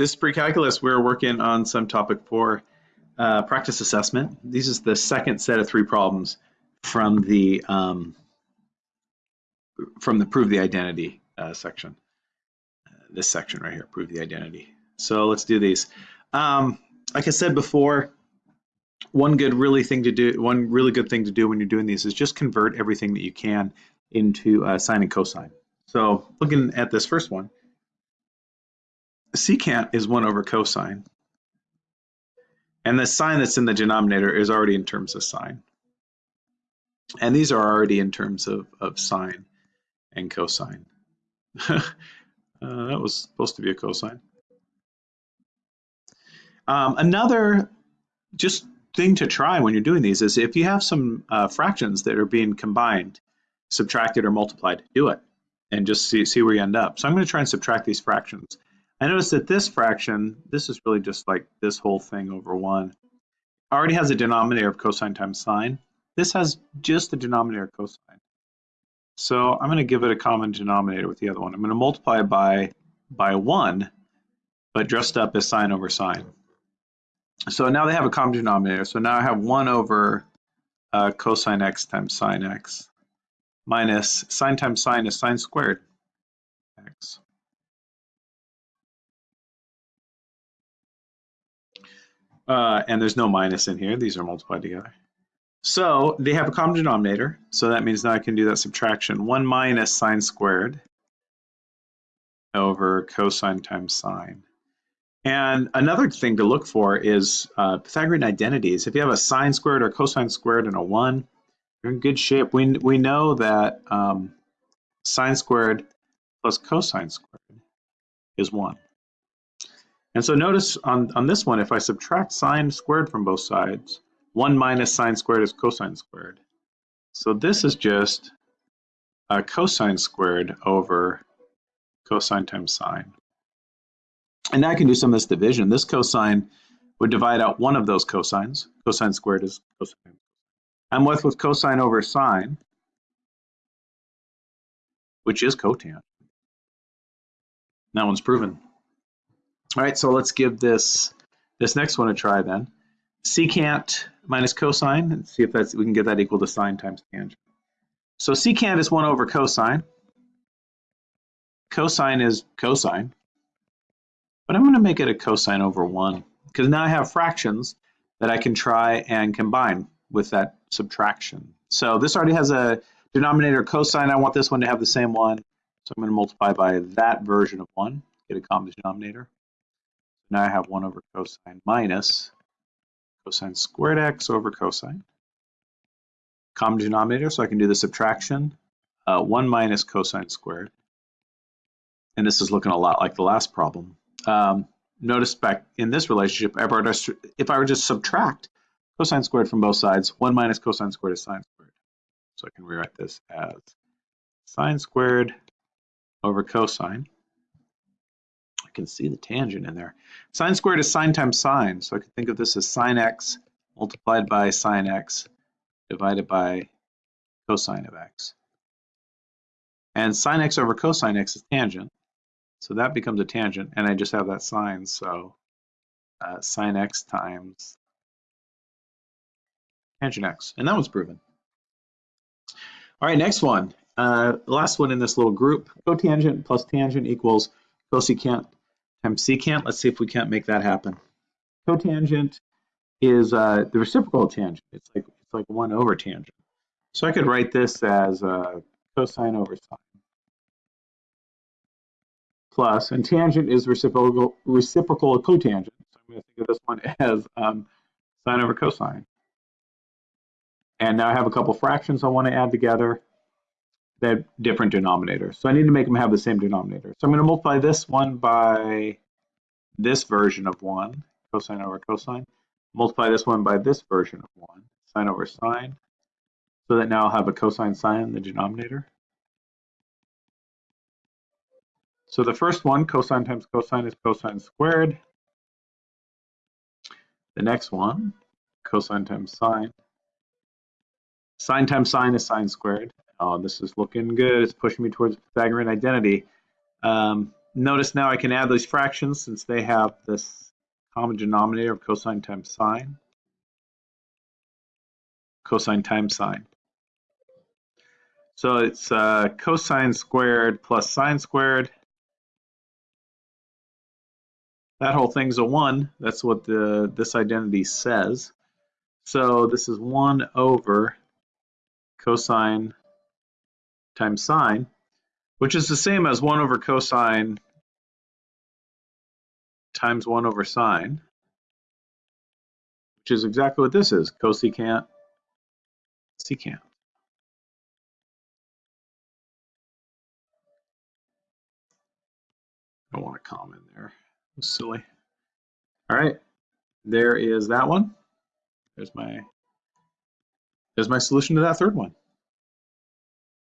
this pre-calculus, we're working on some topic for uh, practice assessment. This is the second set of three problems from the um, from the prove the identity uh, section. Uh, this section right here, prove the identity. So let's do these. Um, like I said before, one good really thing to do, one really good thing to do when you're doing these is just convert everything that you can into sine and cosine. So looking at this first one, secant is 1 over cosine. And the sine that's in the denominator is already in terms of sine. And these are already in terms of, of sine and cosine. uh, that was supposed to be a cosine. Um, another just thing to try when you're doing these is if you have some uh, fractions that are being combined, subtracted or multiplied, do it and just see, see where you end up. So I'm going to try and subtract these fractions. I notice that this fraction, this is really just like this whole thing over 1, already has a denominator of cosine times sine. This has just the denominator of cosine. So I'm going to give it a common denominator with the other one. I'm going to multiply by, by 1, but dressed up as sine over sine. So now they have a common denominator. So now I have 1 over uh, cosine x times sine x minus sine times sine is sine squared x. Uh, and there's no minus in here. These are multiplied together. So they have a common denominator. So that means now I can do that subtraction. 1 minus sine squared over cosine times sine. And another thing to look for is uh, Pythagorean identities. If you have a sine squared or cosine squared and a 1, you're in good shape. We, we know that um, sine squared plus cosine squared is 1. And so notice on, on this one, if I subtract sine squared from both sides, 1 minus sine squared is cosine squared. So this is just cosine squared over cosine times sine. And now I can do some of this division. This cosine would divide out one of those cosines. Cosine squared is cosine. I'm left with cosine over sine, which is cotangent. That one's proven. All right, so let's give this this next one a try then. Secant minus cosine, and see if that's we can get that equal to sine times tangent. So secant is 1 over cosine. Cosine is cosine. But I'm going to make it a cosine over 1 because now I have fractions that I can try and combine with that subtraction. So this already has a denominator cosine. I want this one to have the same one. So I'm going to multiply by that version of 1, get a common denominator. Now I have 1 over cosine minus cosine squared x over cosine. Common denominator, so I can do the subtraction. Uh, 1 minus cosine squared. And this is looking a lot like the last problem. Um, notice back in this relationship, if I were to subtract cosine squared from both sides, 1 minus cosine squared is sine squared. So I can rewrite this as sine squared over cosine I can see the tangent in there. Sine squared is sine times sine, so I can think of this as sine x multiplied by sine x divided by cosine of x. And sine x over cosine x is tangent, so that becomes a tangent, and I just have that sine, so uh, sine x times tangent x, and that was proven. All right, next one. Uh, last one in this little group, cotangent plus tangent equals cosecant times secant. Let's see if we can't make that happen. Cotangent is uh, the reciprocal tangent. It's like it's like one over tangent. So I could write this as uh, cosine over sine plus, and tangent is reciprocal reciprocal of cotangent. So I'm going to think of this one as um, sine over cosine. And now I have a couple fractions I want to add together they're different denominators. So I need to make them have the same denominator. So I'm going to multiply this one by this version of 1, cosine over cosine. Multiply this one by this version of 1, sine over sine. So that now I'll have a cosine sine in the denominator. So the first one, cosine times cosine is cosine squared. The next one, cosine times sine. Sine times sine is sine squared. Oh, this is looking good. It's pushing me towards Pythagorean identity. Um, notice now I can add these fractions since they have this common denominator of cosine times sine. Cosine times sine. So it's uh, cosine squared plus sine squared. That whole thing's a 1. That's what the this identity says. So this is 1 over cosine times sine, which is the same as 1 over cosine times 1 over sine, which is exactly what this is, cosecant, secant. I don't want comma in there. Silly. All right, there is that one. There's my there's my solution to that third one.